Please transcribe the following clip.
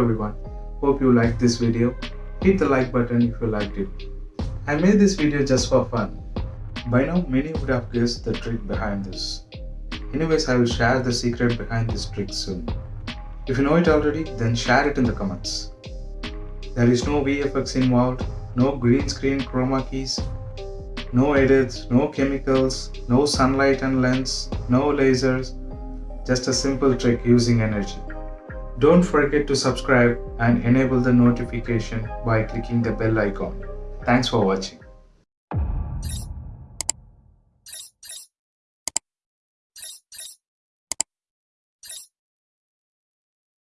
everyone, hope you liked this video. Hit the like button if you liked it. I made this video just for fun. By now many would have guessed the trick behind this. Anyways, I will share the secret behind this trick soon. If you know it already, then share it in the comments. There is no VFX involved, no green screen chroma keys, no edits, no chemicals, no sunlight and lens, no lasers, just a simple trick using energy. Don't forget to subscribe and enable the notification by clicking the bell icon. Thanks for watching.